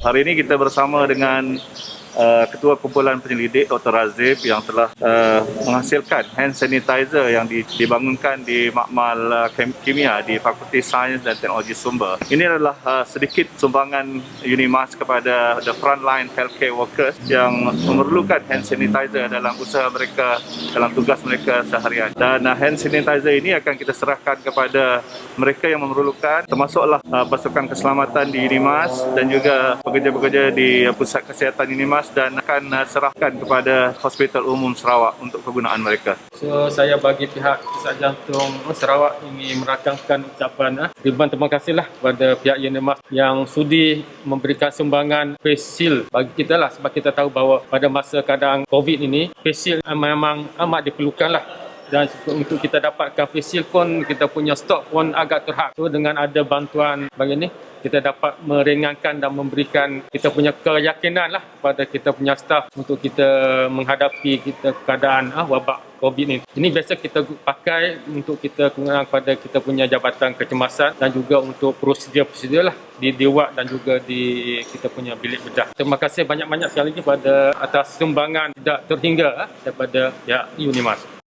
Hari ini kita bersama dengan uh, Ketua Kumpulan Penyelidik Dr. Razif yang telah uh, menghasilkan hand sanitizer yang di, dibangunkan di Makmal uh, Kimia di Fakulti Sains dan Teknologi Sumber. Ini adalah uh, sedikit sumbangan Unimas kepada the frontline healthcare workers yang memerlukan hand sanitizer dalam usaha mereka, dalam tugas mereka seharian. Dan uh, hand sanitizer ini akan kita serahkan kepada mereka yang memerlukan termasuklah uh, pasukan keselamatan di Unimas dan juga pekerja-pekerja di uh, pusat kesihatan Unimas dan akan uh, serahkan kepada Hospital Umum Sarawak untuk kegunaan mereka. So saya bagi pihak Pusat Jantung Sarawak ini merakamkan ucapan ah, ribuan terima kasihlah kepada pihak Unimas yang sudi memberikan sumbangan shield bagi kita lah sebab kita tahu bahawa pada masa kadang COVID ini shield memang amat diperlukan lah dan untuk kita dapatkan face shield pun kita punya stok pun agak terhad. So dengan ada bantuan bagi ni kita dapat meringankan dan memberikan kita punya keyakinan lah kepada kita punya staff untuk kita menghadapi kita keadaan ah, wabak COVID ni. Ini biasa kita pakai untuk kita gunakan kepada kita punya jabatan kecemasan dan juga untuk prosedur-prosedur lah di Dewak dan juga di kita punya bilik bedah. Terima kasih banyak-banyak sekali lagi pada atas sumbangan tidak terhingga ah, daripada pihak Unimas.